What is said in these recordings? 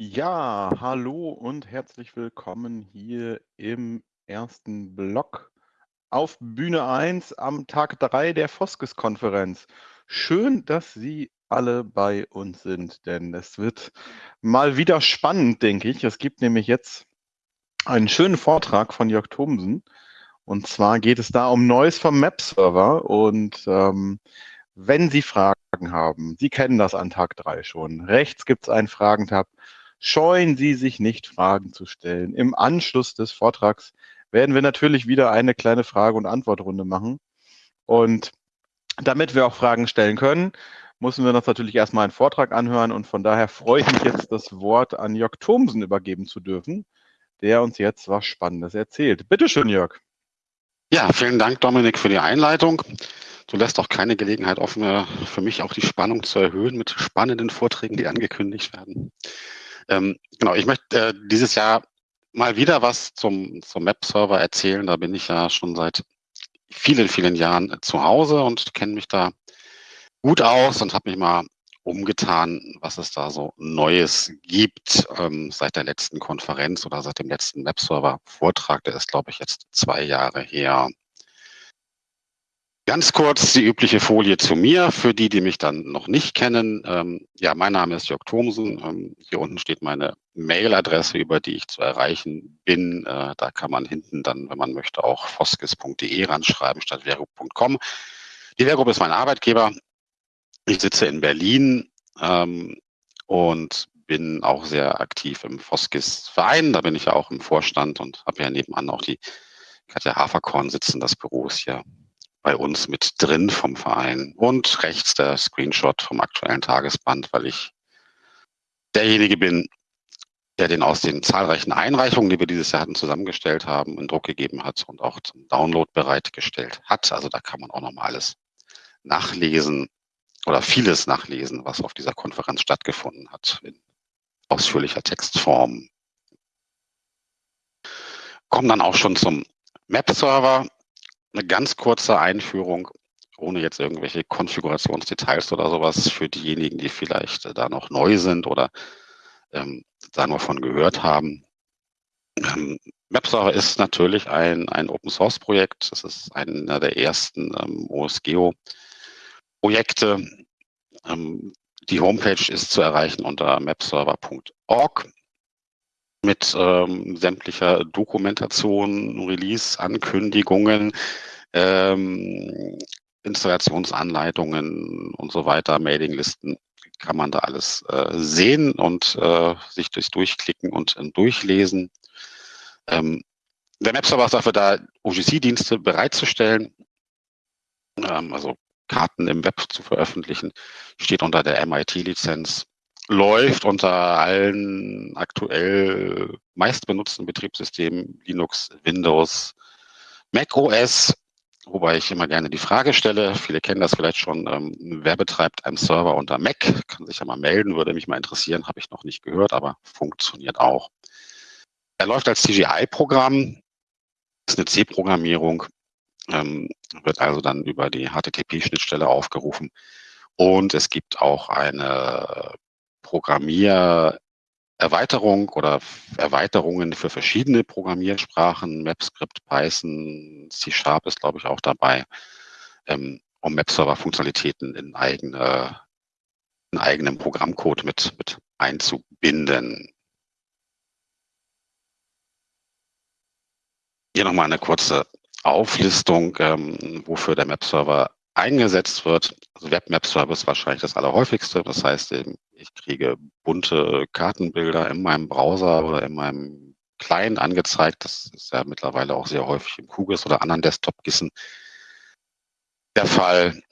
Ja, hallo und herzlich willkommen hier im ersten Block auf Bühne 1 am Tag 3 der Foskes-Konferenz. Schön, dass Sie alle bei uns sind, denn es wird mal wieder spannend, denke ich. Es gibt nämlich jetzt einen schönen Vortrag von Jörg Thomsen. Und zwar geht es da um Neues vom Map-Server. Und ähm, wenn Sie Fragen haben, Sie kennen das an Tag 3 schon. Rechts gibt es einen Fragentab. Scheuen Sie sich nicht, Fragen zu stellen. Im Anschluss des Vortrags werden wir natürlich wieder eine kleine Frage- und Antwortrunde machen. Und damit wir auch Fragen stellen können, müssen wir uns natürlich erstmal einen Vortrag anhören. Und von daher freue ich mich jetzt, das Wort an Jörg Thomsen übergeben zu dürfen, der uns jetzt was Spannendes erzählt. Bitte schön, Jörg. Ja, vielen Dank, Dominik, für die Einleitung. Du lässt auch keine Gelegenheit offen, für mich auch die Spannung zu erhöhen mit spannenden Vorträgen, die angekündigt werden. Ähm, genau, ich möchte äh, dieses Jahr mal wieder was zum, zum Map-Server erzählen. Da bin ich ja schon seit vielen, vielen Jahren zu Hause und kenne mich da gut aus und habe mich mal umgetan, was es da so Neues gibt ähm, seit der letzten Konferenz oder seit dem letzten Webserver-Vortrag. Der ist, glaube ich, jetzt zwei Jahre her. Ganz kurz die übliche Folie zu mir, für die, die mich dann noch nicht kennen. Ähm, ja, mein Name ist Jörg Thomsen. Ähm, hier unten steht meine Mailadresse, über die ich zu erreichen bin. Äh, da kann man hinten dann, wenn man möchte, auch foskes.de ranschreiben statt vergrup.com. Die Vergrup ist mein Arbeitgeber. Ich sitze in Berlin ähm, und bin auch sehr aktiv im Foskis-Verein. Da bin ich ja auch im Vorstand und habe ja nebenan auch die Katja Haferkorn sitzen. Das Büro ist hier bei uns mit drin vom Verein. Und rechts der Screenshot vom aktuellen Tagesband, weil ich derjenige bin, der den aus den zahlreichen Einreichungen, die wir dieses Jahr hatten, zusammengestellt haben, in Druck gegeben hat und auch zum Download bereitgestellt hat. Also da kann man auch nochmal alles nachlesen oder vieles nachlesen, was auf dieser Konferenz stattgefunden hat, in ausführlicher Textform. Kommen dann auch schon zum Map-Server eine ganz kurze Einführung, ohne jetzt irgendwelche Konfigurationsdetails oder sowas für diejenigen, die vielleicht äh, da noch neu sind oder ähm, da nur von gehört haben. Ähm, WebServer ist natürlich ein, ein Open-Source-Projekt. Das ist einer der ersten ähm, OSGeo-Projekte. Ähm, die Homepage ist zu erreichen unter mapserver.org mit ähm, sämtlicher Dokumentation, Release-Ankündigungen, ähm, Installationsanleitungen und so weiter, Mailinglisten, kann man da alles äh, sehen und äh, sich durchs Durchklicken und äh, Durchlesen. Ähm, der Mapserver ist dafür da, OGC-Dienste bereitzustellen, ähm, also Karten im Web zu veröffentlichen, steht unter der MIT-Lizenz läuft unter allen aktuell meistbenutzten Betriebssystemen Linux, Windows, Mac OS, wobei ich immer gerne die Frage stelle, viele kennen das vielleicht schon, ähm, wer betreibt einen Server unter Mac? Kann sich ja mal melden, würde mich mal interessieren, habe ich noch nicht gehört, aber funktioniert auch. Er läuft als CGI-Programm, ist eine C-Programmierung, ähm, wird also dann über die HTTP-Schnittstelle aufgerufen. Und es gibt auch eine Programmiererweiterung oder Erweiterungen für verschiedene Programmiersprachen, MapScript, Python, C-Sharp ist, glaube ich, auch dabei, ähm, um Map-Server-Funktionalitäten in, eigene, in eigenem Programmcode mit, mit einzubinden. Hier nochmal eine kurze Auflistung, ähm, wofür der Map-Server eingesetzt wird. Also Web-Map-Server ist wahrscheinlich das allerhäufigste. Das heißt, ich kriege bunte Kartenbilder in meinem Browser oder in meinem Client angezeigt. Das ist ja mittlerweile auch sehr häufig im QGIS oder anderen Desktop-Gissen der Fall.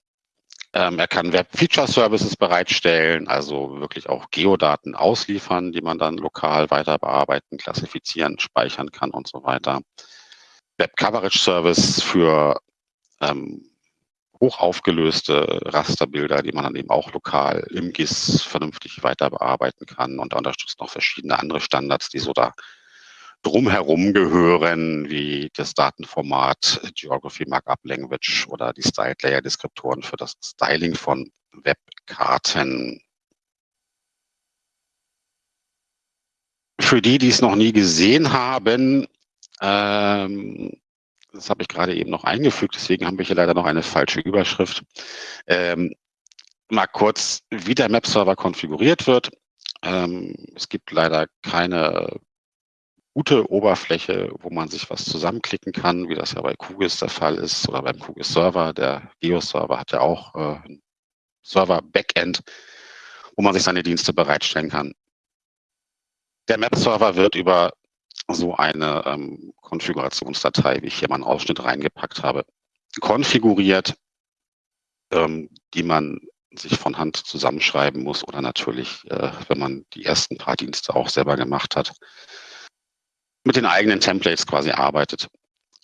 Ähm, er kann Web-Feature-Services bereitstellen, also wirklich auch Geodaten ausliefern, die man dann lokal weiter bearbeiten, klassifizieren, speichern kann und so weiter. Web-Coverage-Service für ähm, hochaufgelöste Rasterbilder, die man dann eben auch lokal im GIS vernünftig weiter bearbeiten kann. Und unterstützt noch verschiedene andere Standards, die so da drumherum gehören, wie das Datenformat Geography Markup Language oder die Styled Layer Deskriptoren für das Styling von Webkarten. für die, die es noch nie gesehen haben, ähm, das habe ich gerade eben noch eingefügt, deswegen haben wir hier leider noch eine falsche Überschrift. Ähm, mal kurz, wie der Map-Server konfiguriert wird. Ähm, es gibt leider keine gute Oberfläche, wo man sich was zusammenklicken kann, wie das ja bei QGIS der Fall ist oder beim QGIS Server. Der Geo-Server hat ja auch äh, ein Server-Backend, wo man sich seine Dienste bereitstellen kann. Der Map-Server wird über so eine ähm, Konfigurationsdatei, wie ich hier mal einen Ausschnitt reingepackt habe, konfiguriert, ähm, die man sich von Hand zusammenschreiben muss oder natürlich, äh, wenn man die ersten paar Dienste auch selber gemacht hat, mit den eigenen Templates quasi arbeitet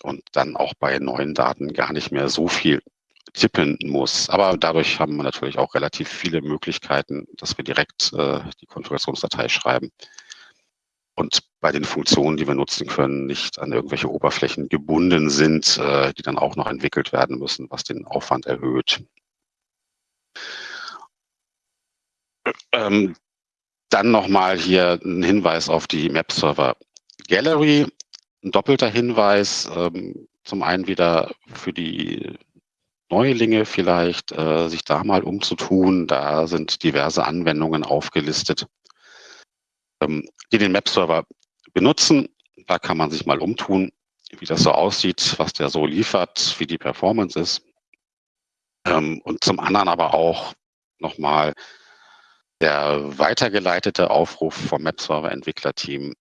und dann auch bei neuen Daten gar nicht mehr so viel tippen muss. Aber dadurch haben wir natürlich auch relativ viele Möglichkeiten, dass wir direkt äh, die Konfigurationsdatei schreiben und bei den Funktionen, die wir nutzen können, nicht an irgendwelche Oberflächen gebunden sind, äh, die dann auch noch entwickelt werden müssen, was den Aufwand erhöht. Ähm, dann nochmal hier ein Hinweis auf die Map-Server Gallery. Ein doppelter Hinweis, ähm, zum einen wieder für die Neulinge vielleicht, äh, sich da mal umzutun. Da sind diverse Anwendungen aufgelistet, ähm, die den Map-Server benutzen. Da kann man sich mal umtun, wie das so aussieht, was der so liefert, wie die Performance ist. Ähm, und zum anderen aber auch nochmal der weitergeleitete Aufruf vom Map-Server-Entwicklerteam,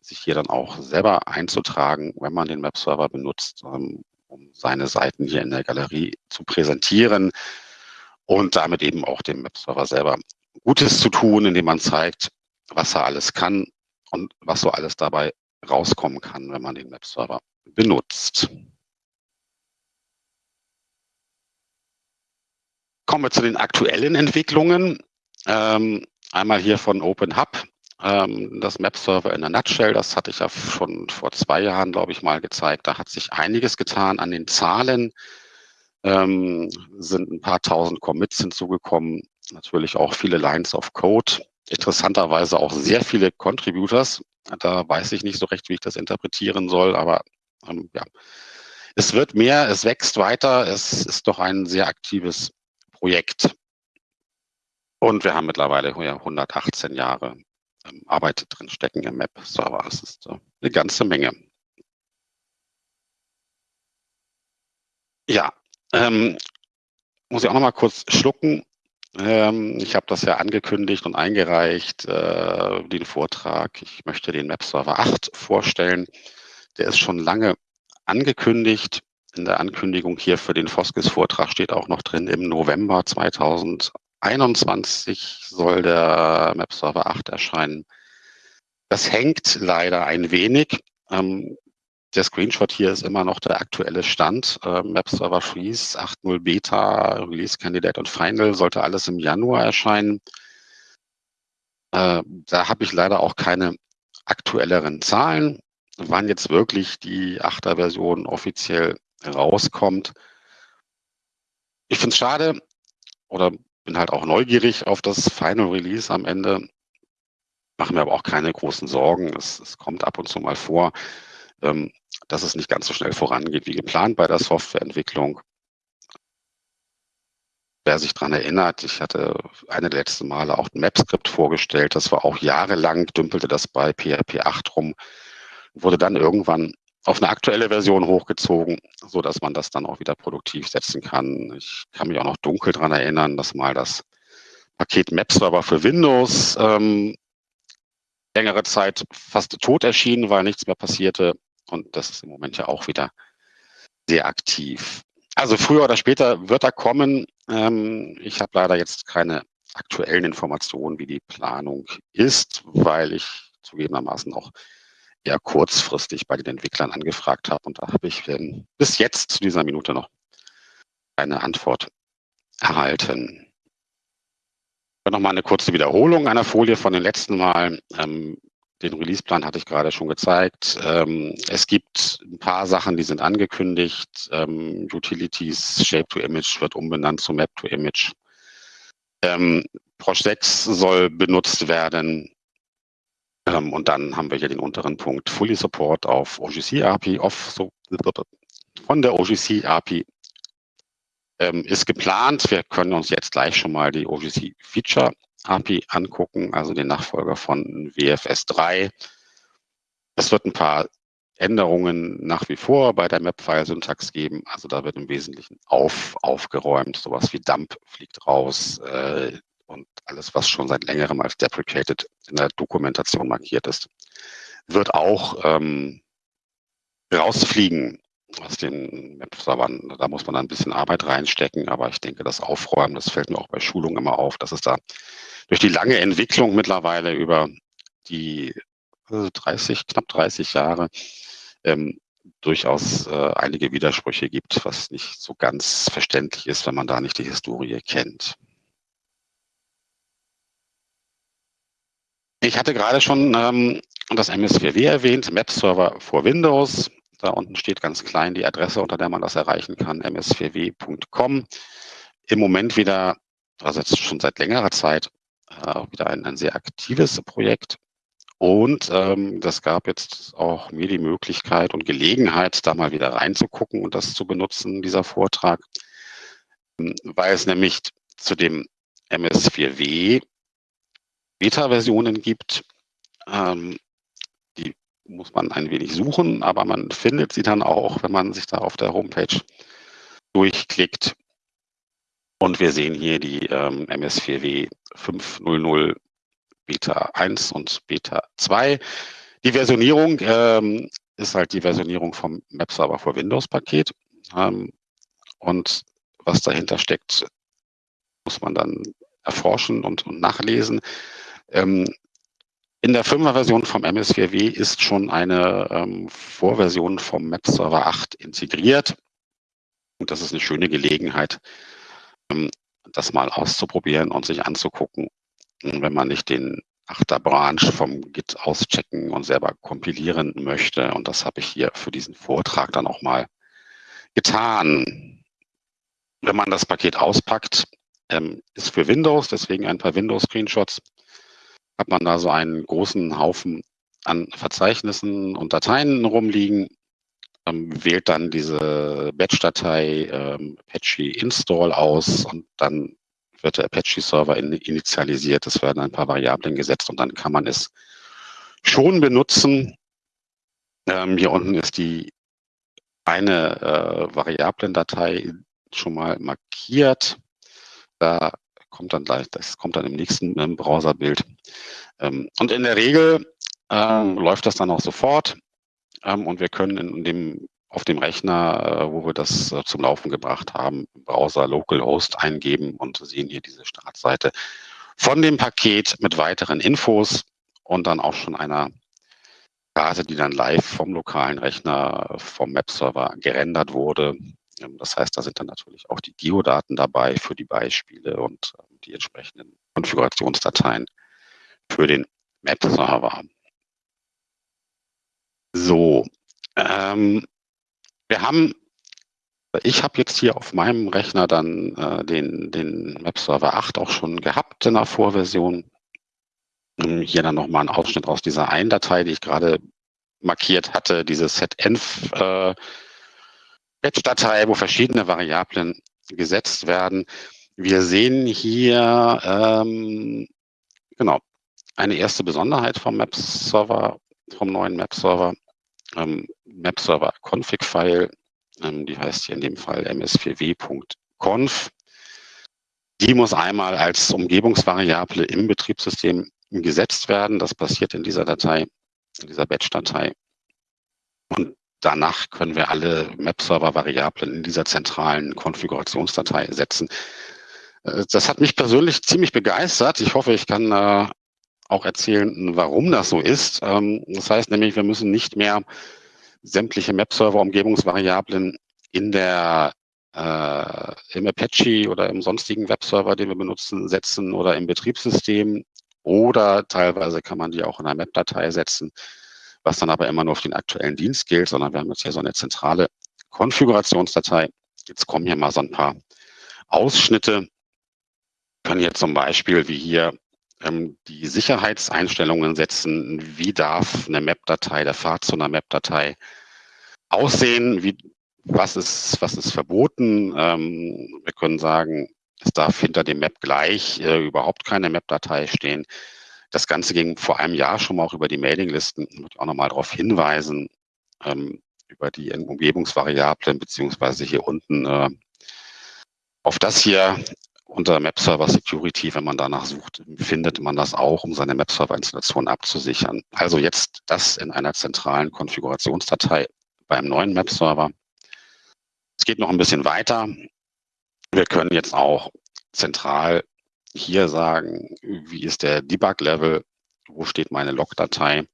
sich hier dann auch selber einzutragen, wenn man den Map-Server benutzt, ähm, um seine Seiten hier in der Galerie zu präsentieren und damit eben auch dem Map-Server selber Gutes zu tun, indem man zeigt, was er alles kann und was so alles dabei rauskommen kann, wenn man den Map-Server benutzt. Kommen wir zu den aktuellen Entwicklungen. Ähm, einmal hier von OpenHub, ähm, das Map-Server in der Nutshell, das hatte ich ja schon vor zwei Jahren, glaube ich, mal gezeigt. Da hat sich einiges getan an den Zahlen. Ähm, sind ein paar tausend Commits hinzugekommen, natürlich auch viele Lines of Code interessanterweise auch sehr viele Contributors. Da weiß ich nicht so recht, wie ich das interpretieren soll, aber ähm, ja, es wird mehr, es wächst weiter, es ist doch ein sehr aktives Projekt. Und wir haben mittlerweile 118 Jahre ähm, Arbeit drin stecken im Map-Server. Das ist äh, eine ganze Menge. Ja, ähm, muss ich auch noch mal kurz schlucken. Ähm, ich habe das ja angekündigt und eingereicht, äh, den Vortrag. Ich möchte den Map-Server 8 vorstellen. Der ist schon lange angekündigt. In der Ankündigung hier für den Foskis-Vortrag steht auch noch drin, im November 2021 soll der Map-Server 8 erscheinen. Das hängt leider ein wenig. Ähm, der Screenshot hier ist immer noch der aktuelle Stand. Äh, Map Server Freeze 8.0 Beta, Release Candidate und Final sollte alles im Januar erscheinen. Äh, da habe ich leider auch keine aktuelleren Zahlen, wann jetzt wirklich die 8er Version offiziell rauskommt. Ich finde es schade oder bin halt auch neugierig auf das Final Release am Ende. Mache mir aber auch keine großen Sorgen. Es, es kommt ab und zu mal vor. Ähm, dass es nicht ganz so schnell vorangeht wie geplant bei der Softwareentwicklung. Wer sich daran erinnert, ich hatte eine der letzten Male auch ein Map-Skript vorgestellt. Das war auch jahrelang, dümpelte das bei PHP 8 rum, wurde dann irgendwann auf eine aktuelle Version hochgezogen, so dass man das dann auch wieder produktiv setzen kann. Ich kann mich auch noch dunkel daran erinnern, dass mal das Paket Map-Server für Windows ähm, längere Zeit fast tot erschien, weil nichts mehr passierte. Und das ist im Moment ja auch wieder sehr aktiv. Also früher oder später wird er kommen. Ähm, ich habe leider jetzt keine aktuellen Informationen, wie die Planung ist, weil ich zugegebenermaßen auch eher kurzfristig bei den Entwicklern angefragt habe. Und da habe ich ähm, bis jetzt zu dieser Minute noch keine Antwort erhalten. Nochmal eine kurze Wiederholung einer Folie von den letzten Mal. Ähm, den Releaseplan hatte ich gerade schon gezeigt. Ähm, es gibt ein paar Sachen, die sind angekündigt. Ähm, Utilities, Shape to Image wird umbenannt zu Map to Image. Ähm, Prosh 6 soll benutzt werden. Ähm, und dann haben wir hier den unteren Punkt Fully Support auf OGC API, off, so, von der OGC API ähm, ist geplant. Wir können uns jetzt gleich schon mal die OGC Feature API angucken, also den Nachfolger von WFS 3. Es wird ein paar Änderungen nach wie vor bei der Map-File-Syntax geben. Also da wird im Wesentlichen auf, aufgeräumt. Sowas wie Dump fliegt raus äh, und alles, was schon seit längerem als deprecated in der Dokumentation markiert ist, wird auch ähm, rausfliegen aus den Map-Servern. Da muss man ein bisschen Arbeit reinstecken, aber ich denke, das Aufräumen, das fällt mir auch bei Schulungen immer auf, dass es da durch die lange Entwicklung mittlerweile über die 30, äh, knapp 30 Jahre ähm, durchaus äh, einige Widersprüche gibt, was nicht so ganz verständlich ist, wenn man da nicht die Historie kennt. Ich hatte gerade schon ähm, das MS4W erwähnt, Map-Server for Windows. Da unten steht ganz klein die Adresse, unter der man das erreichen kann, ms4w.com. Im Moment wieder, also jetzt schon seit längerer Zeit, äh, wieder ein, ein sehr aktives Projekt. Und ähm, das gab jetzt auch mir die Möglichkeit und Gelegenheit, da mal wieder reinzugucken und das zu benutzen, dieser Vortrag, ähm, weil es nämlich zu dem MS4W Beta-Versionen gibt. Ähm, muss man ein wenig suchen, aber man findet sie dann auch, wenn man sich da auf der Homepage durchklickt. Und wir sehen hier die ähm, MS4W 500 Beta 1 und Beta 2. Die Versionierung ähm, ist halt die Versionierung vom Map Server for Windows Paket. Ähm, und was dahinter steckt, muss man dann erforschen und, und nachlesen. Ähm, in der 5er-Version vom MS4W ist schon eine ähm, Vorversion vom Map Server 8 integriert. Und das ist eine schöne Gelegenheit, ähm, das mal auszuprobieren und sich anzugucken, wenn man nicht den Achter Branch vom Git auschecken und selber kompilieren möchte. Und das habe ich hier für diesen Vortrag dann auch mal getan. Wenn man das Paket auspackt, ähm, ist für Windows, deswegen ein paar Windows-Screenshots, hat man da so einen großen Haufen an Verzeichnissen und Dateien rumliegen, ähm, wählt dann diese Batch-Datei ähm, Apache Install aus und dann wird der Apache-Server in, initialisiert. Es werden ein paar Variablen gesetzt und dann kann man es schon benutzen. Ähm, hier unten ist die eine äh, Variablendatei schon mal markiert. Da kommt dann gleich, das kommt dann im nächsten ähm, Browserbild. Ähm, und in der Regel ähm, läuft das dann auch sofort ähm, und wir können in dem auf dem Rechner, äh, wo wir das äh, zum Laufen gebracht haben, im Browser localhost eingeben und sehen hier diese Startseite von dem Paket mit weiteren Infos und dann auch schon einer Karte, die dann live vom lokalen Rechner, vom Map-Server gerendert wurde. Das heißt, da sind dann natürlich auch die Geodaten dabei für die Beispiele und ähm, die entsprechenden Konfigurationsdateien für den Map-Server. So, ähm, wir haben, ich habe jetzt hier auf meinem Rechner dann äh, den, den Map-Server 8 auch schon gehabt in der Vorversion. Ähm, hier dann nochmal ein Ausschnitt aus dieser einen Datei, die ich gerade markiert hatte, diese setenv äh, Batch-Datei, wo verschiedene Variablen gesetzt werden. Wir sehen hier ähm, genau eine erste Besonderheit vom Map-Server, vom neuen Map-Server ähm, Map-Server Config-File, ähm, die heißt hier in dem Fall ms4w.conf. Die muss einmal als Umgebungsvariable im Betriebssystem gesetzt werden. Das passiert in dieser Datei, in dieser Batch-Datei. Und danach können wir alle Map-Server-Variablen in dieser zentralen Konfigurationsdatei setzen. Äh, das hat mich persönlich ziemlich begeistert. Ich hoffe, ich kann äh, auch erzählen, warum das so ist. Ähm, das heißt nämlich, wir müssen nicht mehr sämtliche Map-Server-Umgebungsvariablen in der äh, im Apache oder im sonstigen Webserver, den wir benutzen, setzen oder im Betriebssystem oder teilweise kann man die auch in einer Map-Datei setzen, was dann aber immer nur auf den aktuellen Dienst gilt, sondern wir haben jetzt hier so eine zentrale Konfigurationsdatei. Jetzt kommen hier mal so ein paar Ausschnitte. Können hier zum Beispiel, wie hier ähm, die Sicherheitseinstellungen setzen, wie darf eine Map-Datei, der Pfad zu einer Map-Datei aussehen, wie, was, ist, was ist verboten. Ähm, wir können sagen, es darf hinter dem Map gleich äh, überhaupt keine Map-Datei stehen. Das Ganze ging vor einem Jahr schon mal auch über die Mailinglisten. Ich möchte auch nochmal darauf hinweisen, ähm, über die Umgebungsvariablen, beziehungsweise hier unten äh, auf das hier unter Map Server Security, wenn man danach sucht, findet man das auch, um seine Map Server Installation abzusichern. Also jetzt das in einer zentralen Konfigurationsdatei beim neuen Map Server. Es geht noch ein bisschen weiter. Wir können jetzt auch zentral hier sagen, wie ist der Debug-Level, wo steht meine Log-Datei.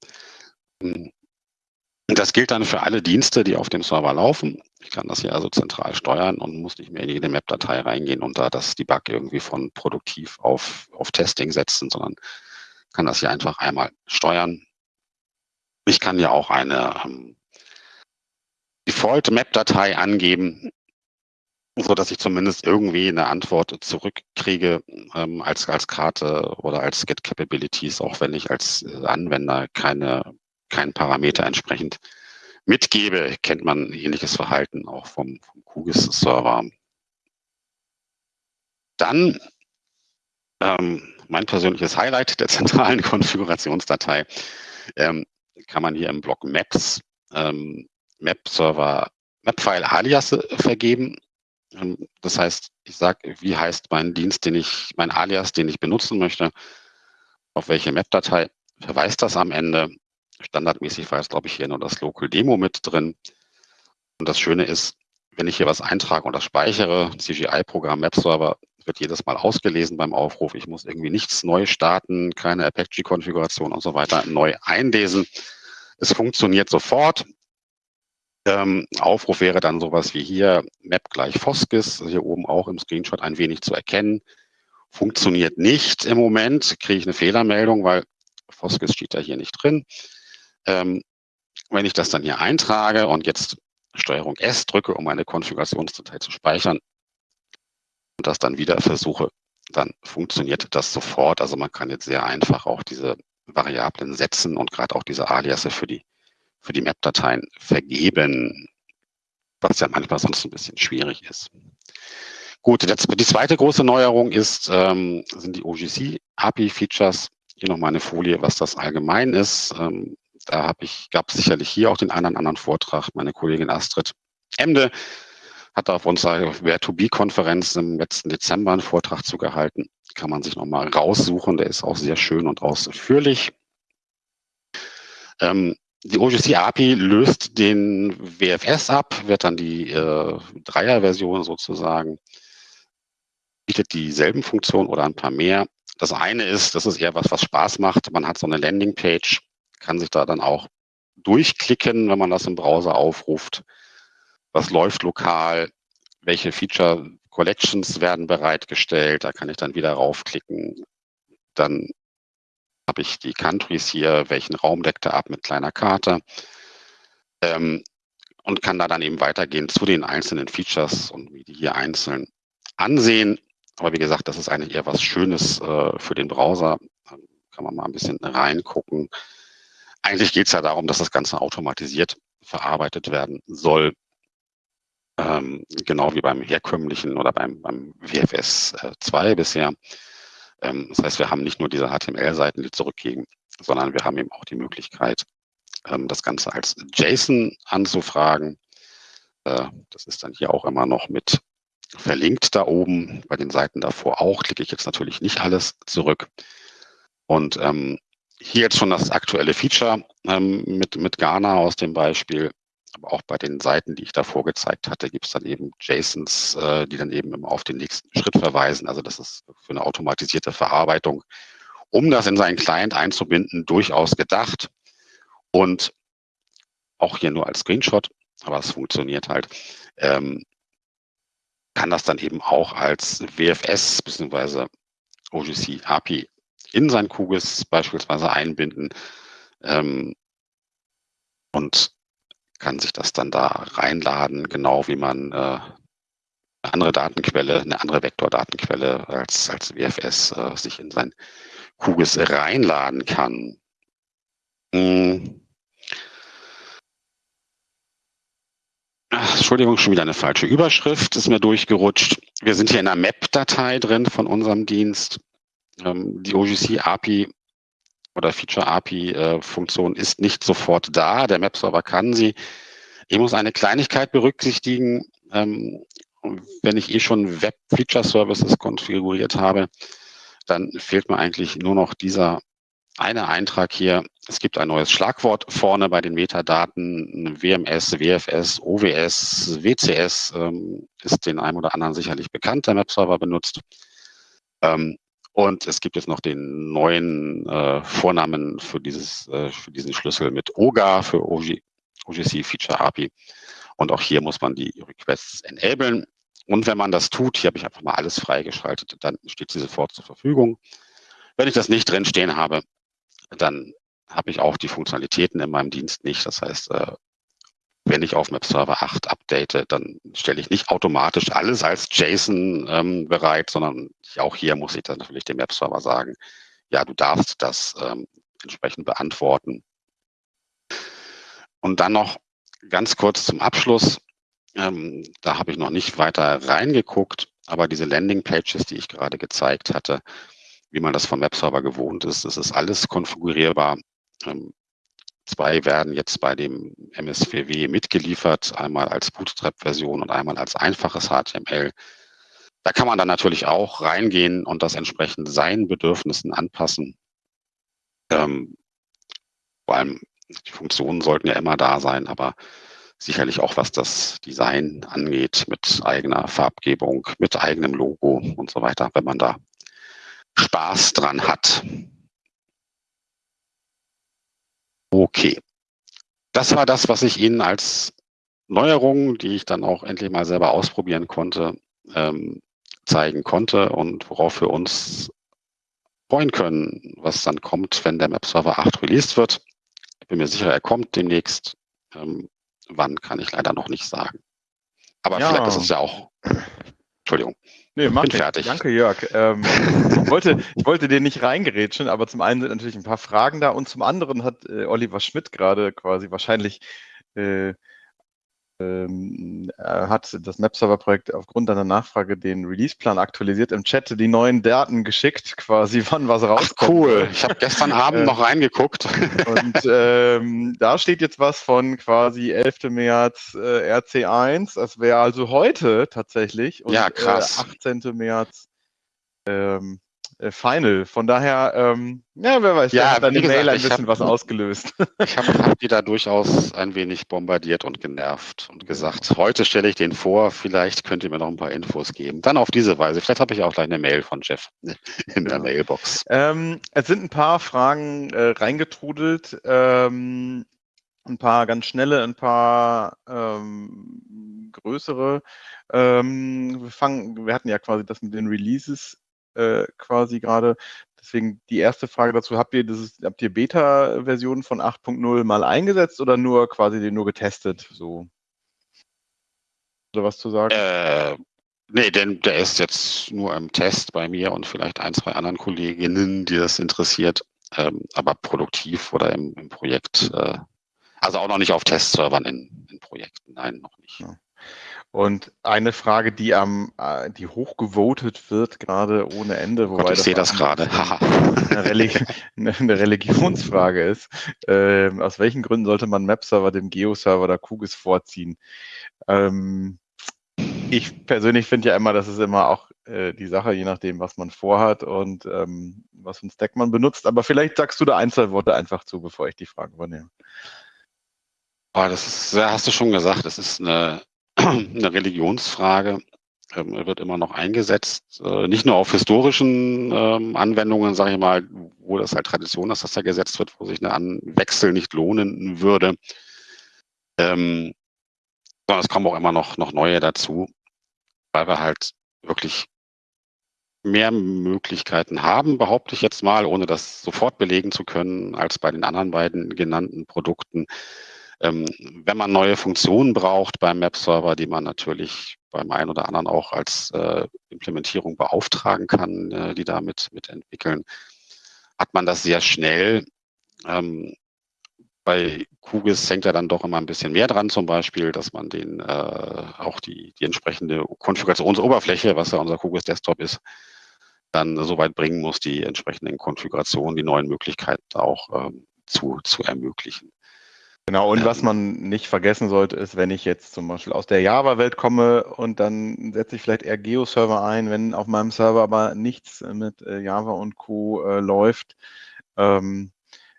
Das gilt dann für alle Dienste, die auf dem Server laufen. Ich kann das hier also zentral steuern und muss nicht mehr in jede Map-Datei reingehen und da das Debug irgendwie von produktiv auf, auf Testing setzen, sondern kann das hier einfach einmal steuern. Ich kann ja auch eine ähm, Default-Map-Datei angeben, so dass ich zumindest irgendwie eine Antwort zurückkriege ähm, als, als Karte oder als Get Capabilities, auch wenn ich als äh, Anwender keine, keinen Parameter entsprechend mitgebe, kennt man ähnliches Verhalten auch vom, vom QGIS-Server. Dann ähm, mein persönliches Highlight der zentralen Konfigurationsdatei ähm, kann man hier im Block Maps ähm, Map-Server Mapfile-Alias vergeben. Ähm, das heißt, ich sage, wie heißt mein Dienst, den ich, mein Alias, den ich benutzen möchte, auf welche Map-Datei verweist das am Ende. Standardmäßig war jetzt, glaube ich, hier nur das Local Demo mit drin. Und das Schöne ist, wenn ich hier was eintrage und das speichere, CGI-Programm Map-Server wird jedes Mal ausgelesen beim Aufruf. Ich muss irgendwie nichts neu starten, keine Apache-Konfiguration und so weiter neu einlesen. Es funktioniert sofort. Ähm, Aufruf wäre dann sowas wie hier, Map gleich Foskis, hier oben auch im Screenshot ein wenig zu erkennen. Funktioniert nicht im Moment, kriege ich eine Fehlermeldung, weil Foskis steht da hier nicht drin. Ähm, wenn ich das dann hier eintrage und jetzt Steuerung S drücke, um meine Konfigurationsdatei zu speichern und das dann wieder versuche, dann funktioniert das sofort. Also man kann jetzt sehr einfach auch diese Variablen setzen und gerade auch diese Aliasse für die für die Map-Dateien vergeben, was ja manchmal sonst ein bisschen schwierig ist. Gut, die zweite große Neuerung ist, ähm, sind die OGC-API-Features. Hier nochmal eine Folie, was das allgemein ist. Ähm, da habe ich, gab es sicherlich hier auch den einen oder anderen Vortrag. Meine Kollegin Astrid Emde hat auf unserer Where-to-Be-Konferenz im letzten Dezember einen Vortrag zugehalten. Kann man sich nochmal raussuchen. Der ist auch sehr schön und ausführlich. Ähm, die OGC API löst den WFS ab, wird dann die äh, Dreier-Version sozusagen, bietet dieselben Funktionen oder ein paar mehr. Das eine ist, das ist eher was, was Spaß macht. Man hat so eine Landingpage, kann sich da dann auch durchklicken, wenn man das im Browser aufruft. Was läuft lokal? Welche Feature Collections werden bereitgestellt? Da kann ich dann wieder raufklicken. Dann habe ich die Countries hier, welchen Raum deckt er ab mit kleiner Karte ähm, und kann da dann eben weitergehen zu den einzelnen Features und wie die hier einzeln ansehen. Aber wie gesagt, das ist eigentlich eher was Schönes äh, für den Browser. Da kann man mal ein bisschen reingucken. Eigentlich geht es ja darum, dass das Ganze automatisiert verarbeitet werden soll. Ähm, genau wie beim herkömmlichen oder beim, beim WFS 2 äh, bisher. Ähm, das heißt, wir haben nicht nur diese HTML-Seiten, die zurückgehen, sondern wir haben eben auch die Möglichkeit, ähm, das Ganze als JSON anzufragen. Äh, das ist dann hier auch immer noch mit verlinkt da oben. Bei den Seiten davor auch klicke ich jetzt natürlich nicht alles zurück. Und ähm, hier jetzt schon das aktuelle Feature mit, mit Ghana aus dem Beispiel. Auch bei den Seiten, die ich davor gezeigt hatte, gibt es dann eben JSONs, äh, die dann eben immer auf den nächsten Schritt verweisen. Also das ist für eine automatisierte Verarbeitung, um das in seinen Client einzubinden, durchaus gedacht. Und auch hier nur als Screenshot, aber es funktioniert halt, ähm, kann das dann eben auch als WFS bzw. OGC API in sein QGIS beispielsweise einbinden. Ähm, und kann sich das dann da reinladen, genau wie man äh, eine andere Datenquelle, eine andere Vektordatenquelle als, als WFS äh, sich in sein QGIS reinladen kann. Hm. Ach, Entschuldigung, schon wieder eine falsche Überschrift, ist mir durchgerutscht. Wir sind hier in einer Map-Datei drin von unserem Dienst. Ähm, die OGC-API oder Feature-API-Funktion äh, ist nicht sofort da. Der Map-Server kann sie. Ich muss eine Kleinigkeit berücksichtigen. Ähm, wenn ich eh schon Web-Feature-Services konfiguriert habe, dann fehlt mir eigentlich nur noch dieser eine Eintrag hier. Es gibt ein neues Schlagwort vorne bei den Metadaten. WMS, WFS, OWS, WCS ähm, ist den einem oder anderen sicherlich bekannt, der Map-Server benutzt. Ähm, und es gibt jetzt noch den neuen äh, Vornamen für, dieses, äh, für diesen Schlüssel mit OGA für OG, OGC Feature API. Und auch hier muss man die Requests enablen. Und wenn man das tut, hier habe ich einfach mal alles freigeschaltet, dann steht sie sofort zur Verfügung. Wenn ich das nicht drin stehen habe, dann habe ich auch die Funktionalitäten in meinem Dienst nicht. Das heißt, äh, wenn ich auf Map Server 8 update, dann stelle ich nicht automatisch alles als JSON ähm, bereit, sondern auch hier muss ich dann natürlich dem Map Server sagen, ja, du darfst das ähm, entsprechend beantworten. Und dann noch ganz kurz zum Abschluss. Ähm, da habe ich noch nicht weiter reingeguckt, aber diese Landing Pages, die ich gerade gezeigt hatte, wie man das vom Webserver gewohnt ist. Das ist alles konfigurierbar. Ähm, zwei werden jetzt bei dem MSVW mitgeliefert, einmal als Bootstrap-Version und einmal als einfaches HTML. Da kann man dann natürlich auch reingehen und das entsprechend seinen Bedürfnissen anpassen. Ähm, vor allem die Funktionen sollten ja immer da sein, aber sicherlich auch was das Design angeht, mit eigener Farbgebung, mit eigenem Logo und so weiter, wenn man da Spaß dran hat. Okay. Das war das, was ich Ihnen als Neuerung, die ich dann auch endlich mal selber ausprobieren konnte, ähm, zeigen konnte und worauf wir uns freuen können, was dann kommt, wenn der Map Server 8 released wird. Ich bin mir sicher, er kommt demnächst. Ähm, wann kann ich leider noch nicht sagen. Aber ja. vielleicht ist es ja auch. Entschuldigung. Nee, mach Bin fertig. Danke, Jörg. Ähm, ich, wollte, ich wollte dir nicht reingerätschen, aber zum einen sind natürlich ein paar Fragen da und zum anderen hat äh, Oliver Schmidt gerade quasi wahrscheinlich äh, ähm, hat das Map-Server-Projekt aufgrund deiner Nachfrage den Release-Plan aktualisiert im Chat, die neuen Daten geschickt, quasi wann was rauskommt. Ach, cool, ich habe gestern Abend äh, noch reingeguckt. Und ähm, da steht jetzt was von quasi 11. März äh, RC1, das wäre also heute tatsächlich. Und, ja, krass. Äh, 18. März ähm, äh, Final. Von daher, ähm, ja, wer weiß, ja, hat deine Mail ein bisschen hab, was ausgelöst. Ich habe hab die da durchaus ein wenig bombardiert und genervt und gesagt, heute stelle ich den vor, vielleicht könnt ihr mir noch ein paar Infos geben. Dann auf diese Weise. Vielleicht habe ich auch gleich eine Mail von Jeff in der ja. Mailbox. Ähm, es sind ein paar Fragen äh, reingetrudelt. Ähm, ein paar ganz schnelle, ein paar ähm, größere. Ähm, wir, fangen, wir hatten ja quasi das mit den Releases äh, quasi gerade. Deswegen die erste Frage dazu, habt ihr das habt ihr Beta-Versionen von 8.0 mal eingesetzt oder nur quasi den nur getestet? So. Oder was zu sagen? Äh, nee, denn der ist jetzt nur im Test bei mir und vielleicht ein, zwei anderen Kolleginnen, die das interessiert. Ähm, aber produktiv oder im, im Projekt, äh, also auch noch nicht auf Testservern in, in Projekten, nein, noch nicht. Ja. Und eine Frage, die am, äh, die hochgevotet wird, gerade ohne Ende, wobei Gott, ich sehe das gerade. eine, Religi eine, Religionsfrage ist. Ähm, aus welchen Gründen sollte man Map-Server dem Geo-Server oder QGIS vorziehen? Ähm, ich persönlich finde ja immer, das ist immer auch äh, die Sache, je nachdem, was man vorhat und ähm, was für ein Stack man benutzt. Aber vielleicht sagst du da ein, zwei Worte einfach zu, bevor ich die Frage übernehme. Oh, das ist, hast du schon gesagt, das ist eine eine Religionsfrage ähm, wird immer noch eingesetzt, äh, nicht nur auf historischen ähm, Anwendungen, sage ich mal, wo das halt Tradition ist, dass da gesetzt wird, wo sich ein Wechsel nicht lohnen würde, ähm, sondern es kommen auch immer noch, noch neue dazu, weil wir halt wirklich mehr Möglichkeiten haben, behaupte ich jetzt mal, ohne das sofort belegen zu können, als bei den anderen beiden genannten Produkten. Ähm, wenn man neue Funktionen braucht beim Map-Server, die man natürlich beim einen oder anderen auch als äh, Implementierung beauftragen kann, äh, die damit mitentwickeln, hat man das sehr schnell. Ähm, bei Kugis hängt ja dann doch immer ein bisschen mehr dran, zum Beispiel, dass man den äh, auch die, die entsprechende Konfigurationsoberfläche, was ja unser Kugis Desktop ist, dann so weit bringen muss, die entsprechenden Konfigurationen, die neuen Möglichkeiten auch ähm, zu, zu ermöglichen. Genau, und was man nicht vergessen sollte, ist, wenn ich jetzt zum Beispiel aus der Java-Welt komme und dann setze ich vielleicht eher Geo-Server ein, wenn auf meinem Server aber nichts mit äh, Java und Co. Äh, läuft, ähm,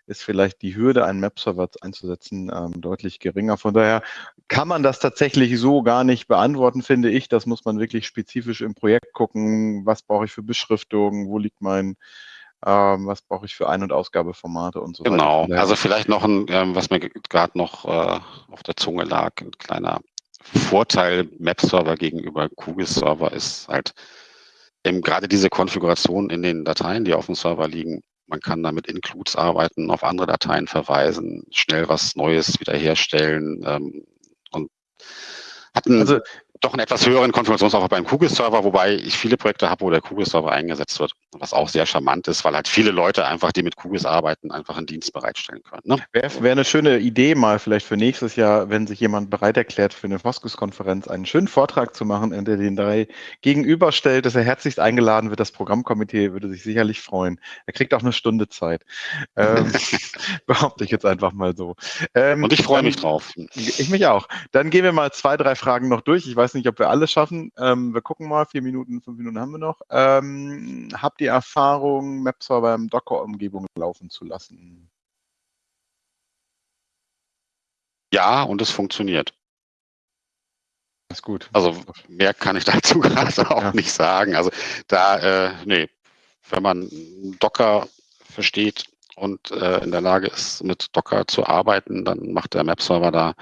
ist vielleicht die Hürde, einen Map-Server einzusetzen, ähm, deutlich geringer. Von daher kann man das tatsächlich so gar nicht beantworten, finde ich. Das muss man wirklich spezifisch im Projekt gucken. Was brauche ich für Beschriftungen? Wo liegt mein, ähm, was brauche ich für Ein- und Ausgabeformate und so genau. weiter. Genau, also vielleicht noch ein, ähm, was mir gerade noch äh, auf der Zunge lag, ein kleiner Vorteil Map-Server gegenüber QGIS-Server ist halt eben gerade diese Konfiguration in den Dateien, die auf dem Server liegen, man kann damit Includes arbeiten, auf andere Dateien verweisen, schnell was Neues wiederherstellen ähm, und hat einen, also, doch einen etwas höheren Konfigurationsaufwand beim Kugel-Server, wobei ich viele Projekte habe, wo der Kugel-Server eingesetzt wird, was auch sehr charmant ist, weil halt viele Leute einfach, die mit Kugels arbeiten, einfach einen Dienst bereitstellen können. Ne? Wäre wär eine schöne Idee mal vielleicht für nächstes Jahr, wenn sich jemand bereit erklärt, für eine Foskus-Konferenz einen schönen Vortrag zu machen, in der den drei gegenüberstellt, dass er herzlichst eingeladen wird. Das Programmkomitee würde sich sicherlich freuen. Er kriegt auch eine Stunde Zeit. Ähm, behaupte ich jetzt einfach mal so. Ähm, Und ich freue mich drauf. Ich mich auch. Dann gehen wir mal zwei, drei Fragen noch durch. Ich weiß nicht, ob wir alles schaffen. Ähm, wir gucken mal, vier Minuten, fünf Minuten haben wir noch. Ähm, habt ihr Erfahrung, Map-Server im Docker-Umgebung laufen zu lassen? Ja, und es funktioniert. Das ist gut. Also mehr kann ich dazu gerade auch ja. nicht sagen. Also da, äh, nee, wenn man Docker versteht und äh, in der Lage ist, mit Docker zu arbeiten, dann macht der Map-Server da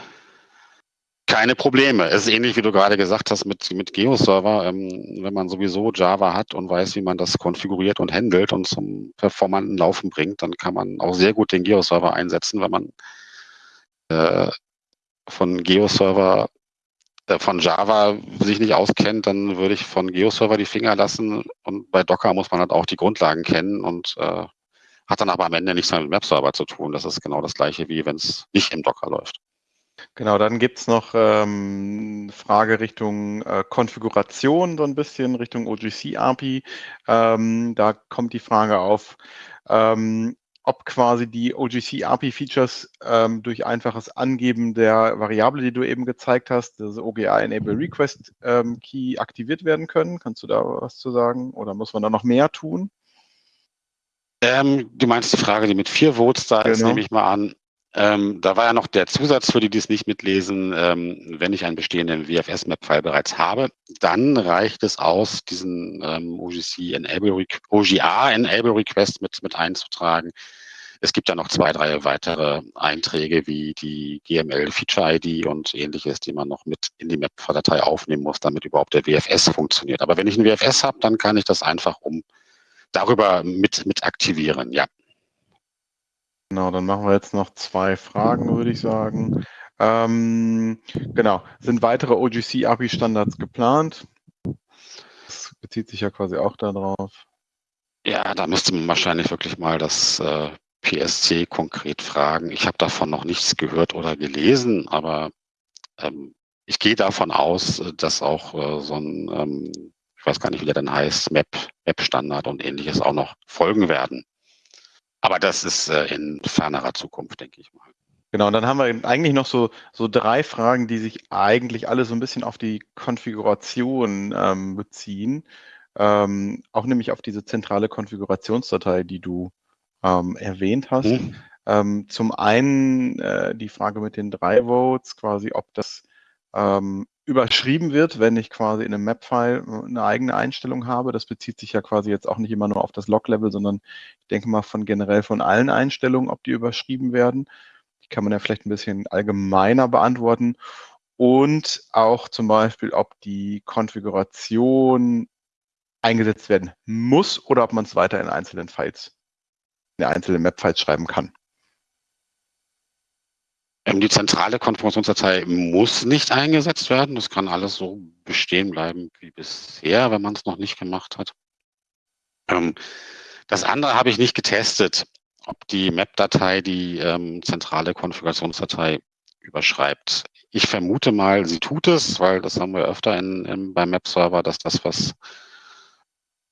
keine Probleme. Es ist ähnlich, wie du gerade gesagt hast, mit, mit Geo-Server. Ähm, wenn man sowieso Java hat und weiß, wie man das konfiguriert und handelt und zum performanten Laufen bringt, dann kann man auch sehr gut den Geo-Server einsetzen. Wenn man äh, von Geo-Server, äh, von Java sich nicht auskennt, dann würde ich von Geo-Server die Finger lassen. Und bei Docker muss man halt auch die Grundlagen kennen und äh, hat dann aber am Ende nichts mehr mit Map-Server zu tun. Das ist genau das gleiche, wie wenn es nicht im Docker läuft. Genau, dann gibt es noch ähm, Frage Richtung äh, Konfiguration, so ein bisschen Richtung OGC-API. Ähm, da kommt die Frage auf, ähm, ob quasi die OGC-API-Features ähm, durch einfaches Angeben der Variable, die du eben gezeigt hast, das OGA Enable Request ähm, Key aktiviert werden können. Kannst du da was zu sagen? Oder muss man da noch mehr tun? Ähm, du meinst die Frage, die mit vier Votes da genau. ist, nehme ich mal an. Ähm, da war ja noch der Zusatz für die, die es nicht mitlesen, ähm, wenn ich einen bestehenden WFS-Map-File bereits habe, dann reicht es aus, diesen ähm, OGC Enable, OGA Enable Request mit, mit einzutragen. Es gibt ja noch zwei, drei weitere Einträge wie die GML Feature ID und ähnliches, die man noch mit in die Map-Datei aufnehmen muss, damit überhaupt der WFS funktioniert. Aber wenn ich einen WFS habe, dann kann ich das einfach um darüber mit, mit aktivieren, ja. Genau, dann machen wir jetzt noch zwei Fragen, würde ich sagen. Ähm, genau, sind weitere OGC-API-Standards geplant? Das bezieht sich ja quasi auch darauf. Ja, da müsste man wahrscheinlich wirklich mal das äh, PSC konkret fragen. Ich habe davon noch nichts gehört oder gelesen, aber ähm, ich gehe davon aus, dass auch äh, so ein, ähm, ich weiß gar nicht, wie der dann heißt, Map-Standard und ähnliches auch noch folgen werden. Aber das ist äh, in fernerer Zukunft, denke ich mal. Genau, und dann haben wir eigentlich noch so, so drei Fragen, die sich eigentlich alle so ein bisschen auf die Konfiguration ähm, beziehen. Ähm, auch nämlich auf diese zentrale Konfigurationsdatei, die du ähm, erwähnt hast. Mhm. Ähm, zum einen äh, die Frage mit den drei Votes, quasi, ob das ähm, überschrieben wird, wenn ich quasi in einem Map-File eine eigene Einstellung habe. Das bezieht sich ja quasi jetzt auch nicht immer nur auf das Log-Level, sondern ich denke mal von generell von allen Einstellungen, ob die überschrieben werden. Die kann man ja vielleicht ein bisschen allgemeiner beantworten. Und auch zum Beispiel, ob die Konfiguration eingesetzt werden muss oder ob man es weiter in einzelnen Files, in einzelnen Map-Files schreiben kann. Ähm, die zentrale Konfigurationsdatei muss nicht eingesetzt werden. Das kann alles so bestehen bleiben wie bisher, wenn man es noch nicht gemacht hat. Ähm, Das andere habe ich nicht getestet, ob die Map-Datei die ähm, zentrale Konfigurationsdatei überschreibt. Ich vermute mal, sie tut es, weil das haben wir öfter in, in, beim Map-Server, dass das, was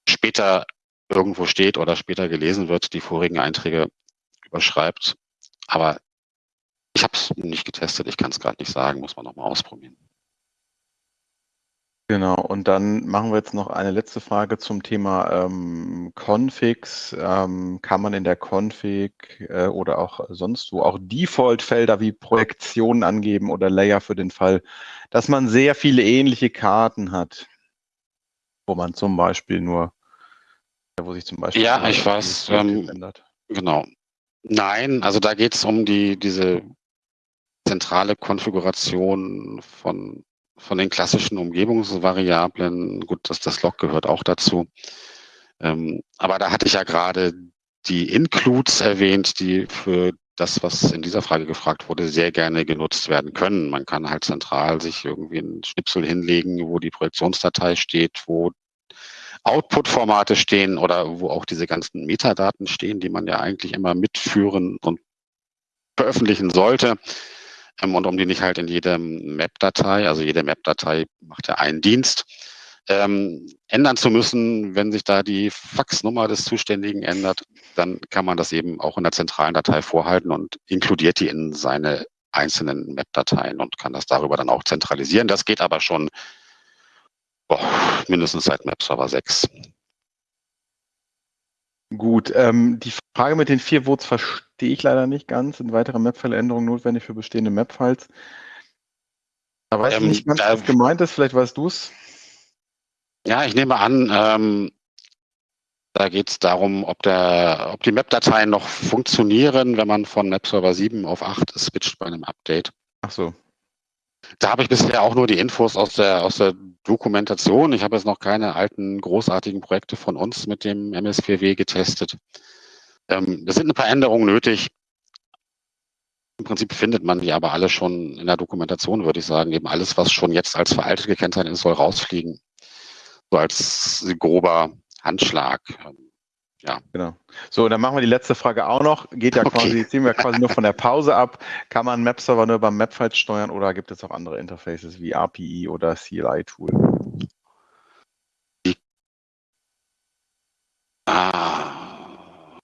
später irgendwo steht oder später gelesen wird, die vorigen Einträge überschreibt. Aber ich habe es nicht getestet, ich kann es gerade nicht sagen, muss man nochmal ausprobieren. Genau, und dann machen wir jetzt noch eine letzte Frage zum Thema ähm, Configs. Ähm, kann man in der Config äh, oder auch sonst wo auch Default-Felder wie Projektionen angeben oder Layer für den Fall, dass man sehr viele ähnliche Karten hat, wo man zum Beispiel nur, wo sich zum Beispiel ja, ich weiß, ähm, ändert. Genau. Nein, also da geht es um die diese zentrale Konfiguration von von den klassischen Umgebungsvariablen, gut, dass das Log gehört auch dazu. Ähm, aber da hatte ich ja gerade die Includes erwähnt, die für das, was in dieser Frage gefragt wurde, sehr gerne genutzt werden können. Man kann halt zentral sich irgendwie einen Schnipsel hinlegen, wo die Projektionsdatei steht, wo Output-Formate stehen oder wo auch diese ganzen Metadaten stehen, die man ja eigentlich immer mitführen und veröffentlichen sollte. Ähm, und um die nicht halt in jeder Map-Datei, also jede Map-Datei macht ja einen Dienst, ähm, ändern zu müssen, wenn sich da die Faxnummer des Zuständigen ändert, dann kann man das eben auch in der zentralen Datei vorhalten und inkludiert die in seine einzelnen Map-Dateien und kann das darüber dann auch zentralisieren. Das geht aber schon boah, mindestens seit Map Server 6. Gut, ähm, die Frage mit den vier Votes verstehe ich leider nicht ganz. Sind weitere Map-File-Änderungen notwendig für bestehende Map-Files? Da weiß ähm, ich nicht ganz, was gemeint ist. Vielleicht weißt du es. Ja, ich nehme an, ähm, da geht es darum, ob, der, ob die Map-Dateien noch funktionieren, wenn man von Map Server 7 auf 8 switcht bei einem Update. Ach so. Da habe ich bisher auch nur die Infos aus der, aus der Dokumentation. Ich habe jetzt noch keine alten großartigen Projekte von uns mit dem MS4W getestet. Ähm, es sind ein paar Änderungen nötig. Im Prinzip findet man die aber alle schon in der Dokumentation, würde ich sagen. Eben alles, was schon jetzt als veraltet gekennzeichnet ist, soll rausfliegen. So als grober Handschlag. Ja. Genau. So, dann machen wir die letzte Frage auch noch. Geht ja quasi, okay. ziehen wir quasi nur von der Pause ab. Kann man Map-Server nur beim Mapfiles steuern oder gibt es auch andere Interfaces wie API oder CLI-Tool? Ah.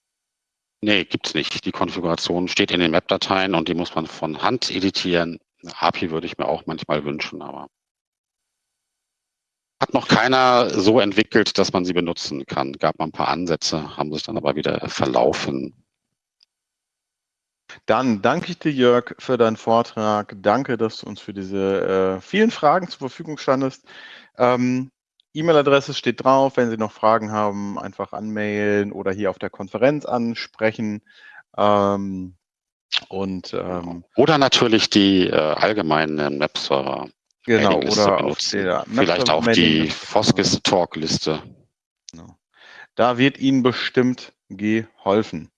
Nee, gibt es nicht. Die Konfiguration steht in den Map-Dateien und die muss man von Hand editieren. API würde ich mir auch manchmal wünschen, aber hat noch keiner so entwickelt, dass man sie benutzen kann. Gab mal ein paar Ansätze, haben sich dann aber wieder verlaufen. Dann danke ich dir, Jörg, für deinen Vortrag. Danke, dass du uns für diese äh, vielen Fragen zur Verfügung standest. Ähm, E-Mail-Adresse steht drauf. Wenn Sie noch Fragen haben, einfach anmailen oder hier auf der Konferenz ansprechen. Ähm, und, ähm, oder natürlich die äh, allgemeinen Webserver. Genau, oder auf der Vielleicht auch die Foskis Talk-Liste. Genau. Da wird Ihnen bestimmt geholfen.